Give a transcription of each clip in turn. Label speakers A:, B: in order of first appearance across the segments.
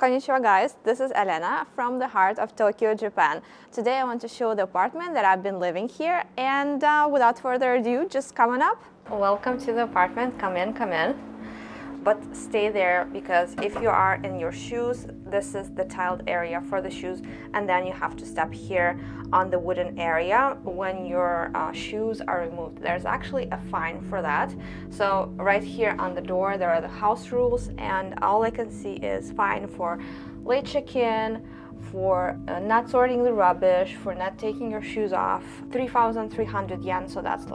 A: Konnichiwa guys, this is Elena from the heart of Tokyo, Japan. Today I want to show the apartment that I've been living here and uh, without further ado, just come on up. Welcome to the apartment, come in, come in but stay there because if you are in your shoes this is the tiled area for the shoes and then you have to step here on the wooden area when your uh, shoes are removed. There's actually a fine for that. So right here on the door there are the house rules and all I can see is fine for late check-in for uh, not sorting the rubbish, for not taking your shoes off, 3,300 yen, so that's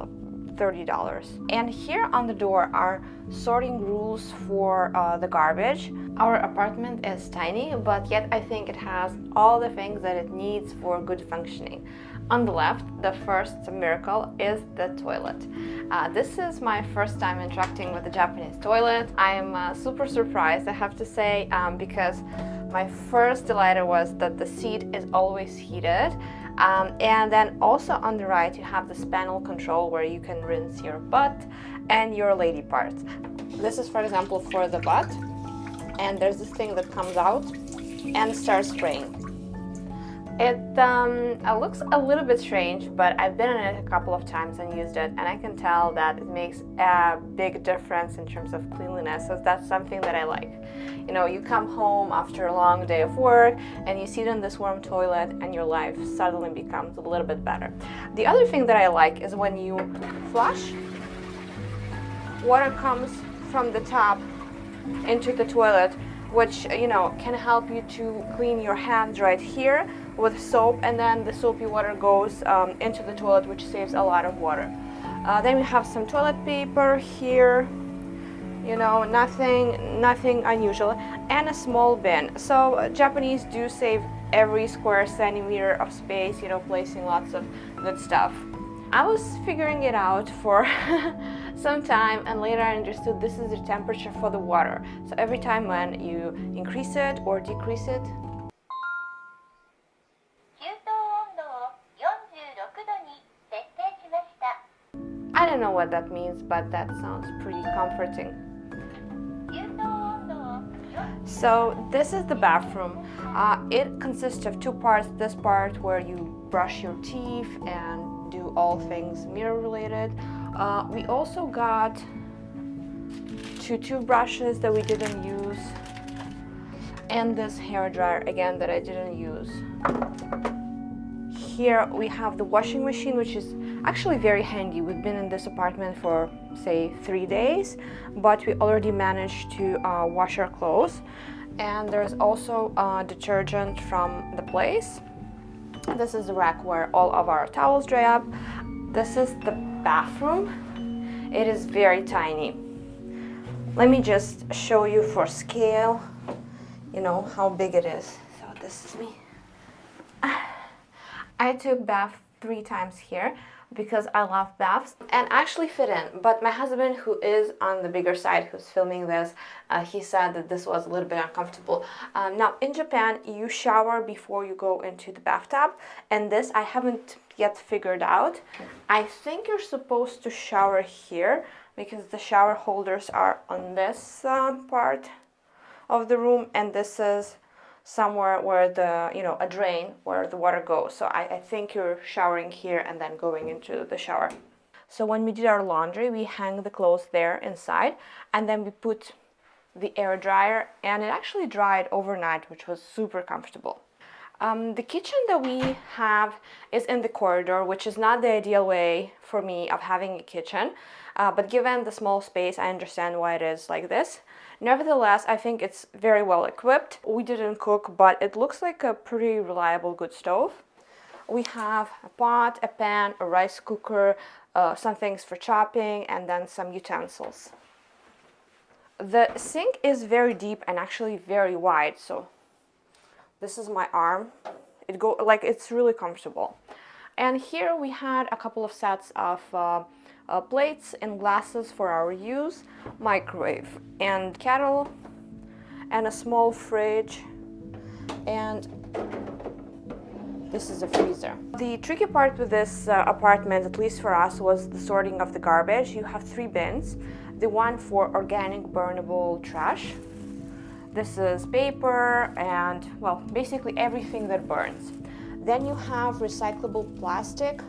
A: $30. And here on the door are sorting rules for uh, the garbage. Our apartment is tiny, but yet I think it has all the things that it needs for good functioning. On the left, the first miracle is the toilet. Uh, this is my first time interacting with the Japanese toilet. I'm uh, super surprised, I have to say, um, because my first delight was that the seat is always heated um, and then also on the right you have this panel control where you can rinse your butt and your lady parts. This is for example for the butt and there's this thing that comes out and starts spraying. It, um, looks a little bit strange, but I've been in it a couple of times and used it, and I can tell that it makes a big difference in terms of cleanliness, so that's something that I like. You know, you come home after a long day of work, and you sit in this warm toilet, and your life suddenly becomes a little bit better. The other thing that I like is when you flush, water comes from the top into the toilet, which, you know, can help you to clean your hands right here, with soap and then the soapy water goes um, into the toilet which saves a lot of water. Uh, then we have some toilet paper here, you know, nothing, nothing unusual, and a small bin. So uh, Japanese do save every square centimeter of space, you know, placing lots of good stuff. I was figuring it out for some time and later I understood this is the temperature for the water. So every time when you increase it or decrease it, I don't know what that means, but that sounds pretty comforting. So this is the bathroom. Uh, it consists of two parts. This part where you brush your teeth and do all things mirror related. Uh, we also got two toothbrushes that we didn't use and this hair dryer again that I didn't use. Here we have the washing machine which is actually very handy. We've been in this apartment for say three days but we already managed to uh, wash our clothes and there's also uh, detergent from the place. This is the rack where all of our towels dry up. This is the bathroom. It is very tiny. Let me just show you for scale, you know, how big it is. So this is me. I took bath three times here because I love baths and actually fit in. But my husband who is on the bigger side who's filming this uh, he said that this was a little bit uncomfortable. Um, now in Japan you shower before you go into the bathtub and this I haven't yet figured out. I think you're supposed to shower here because the shower holders are on this um, part of the room and this is somewhere where the, you know, a drain where the water goes. So I, I think you're showering here and then going into the shower. So when we did our laundry, we hang the clothes there inside and then we put the air dryer and it actually dried overnight, which was super comfortable. Um, the kitchen that we have is in the corridor, which is not the ideal way for me of having a kitchen. Uh, but given the small space, I understand why it is like this. Nevertheless, I think it's very well equipped. We didn't cook, but it looks like a pretty reliable good stove. We have a pot, a pan, a rice cooker, uh, some things for chopping, and then some utensils. The sink is very deep and actually very wide, so this is my arm. It go like it's really comfortable. And here we had a couple of sets of uh, uh, plates and glasses for our use, microwave and kettle, and a small fridge, and this is a freezer. The tricky part with this uh, apartment, at least for us, was the sorting of the garbage. You have three bins. The one for organic burnable trash, This is paper and, well, basically everything that burns. Then you have recyclable plastic.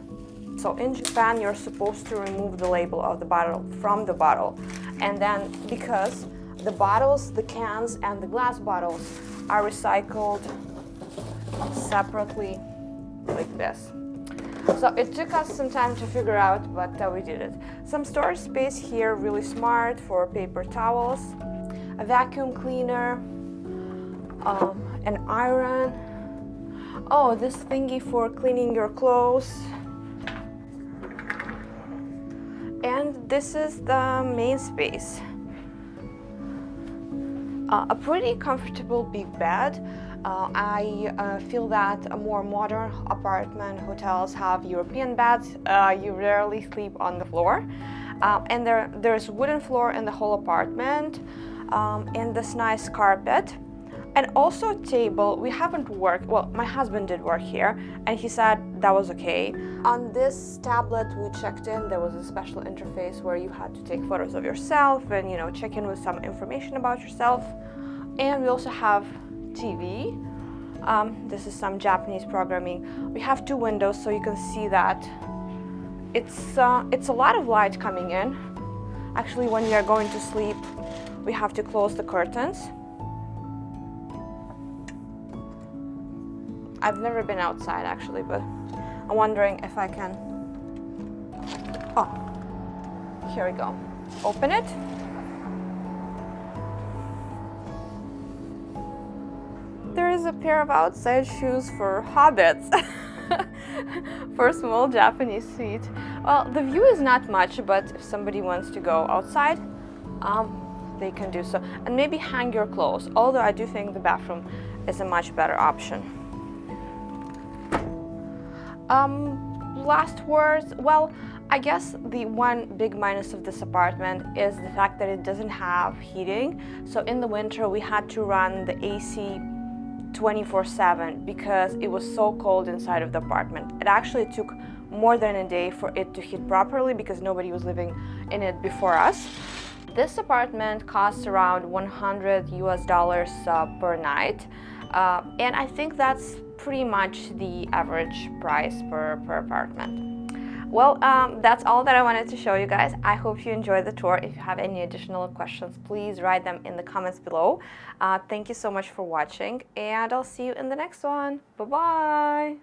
A: So in Japan, you're supposed to remove the label of the bottle from the bottle. And then because the bottles, the cans, and the glass bottles are recycled separately like this. So it took us some time to figure out, but uh, we did it. Some storage space here, really smart for paper towels a vacuum cleaner, um, an iron. Oh, this thingy for cleaning your clothes. And this is the main space. Uh, a pretty comfortable big bed. Uh, I uh, feel that more modern apartment hotels have European beds. Uh, you rarely sleep on the floor. Uh, and there, there's wooden floor in the whole apartment um, and this nice carpet and also table we haven't worked well my husband did work here and he said that was okay. On this tablet we checked in there was a special interface where you had to take photos of yourself and you know check in with some information about yourself. And we also have TV um, this is some Japanese programming. We have two windows so you can see that it's uh, it's a lot of light coming in. Actually when you're going to sleep we have to close the curtains. I've never been outside actually, but I'm wondering if I can... Oh, here we go. Open it. There is a pair of outside shoes for hobbits. for a small Japanese suite. Well, the view is not much, but if somebody wants to go outside, um, they can do so. And maybe hang your clothes, although I do think the bathroom is a much better option. Um, last words, well, I guess the one big minus of this apartment is the fact that it doesn't have heating. So in the winter we had to run the AC 24-7 because it was so cold inside of the apartment. It actually took more than a day for it to heat properly because nobody was living in it before us. This apartment costs around 100 US dollars uh, per night. Uh, and I think that's pretty much the average price per, per apartment. Well, um, that's all that I wanted to show you guys. I hope you enjoyed the tour. If you have any additional questions, please write them in the comments below. Uh, thank you so much for watching, and I'll see you in the next one. Bye-bye!